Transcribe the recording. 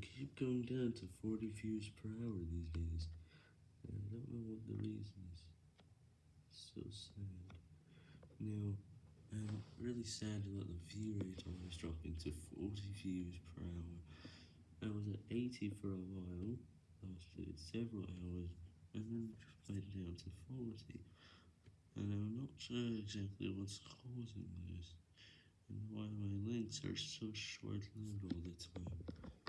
keep going down to 40 views per hour these days. I don't know what the reason is. So sad. Now, I'm really sad about the view rate always dropping to 40 views per hour. I was at 80 for a while, lasted several hours, and then just played down to 40. And I'm not sure exactly what's causing this, and why my links are so short-lived.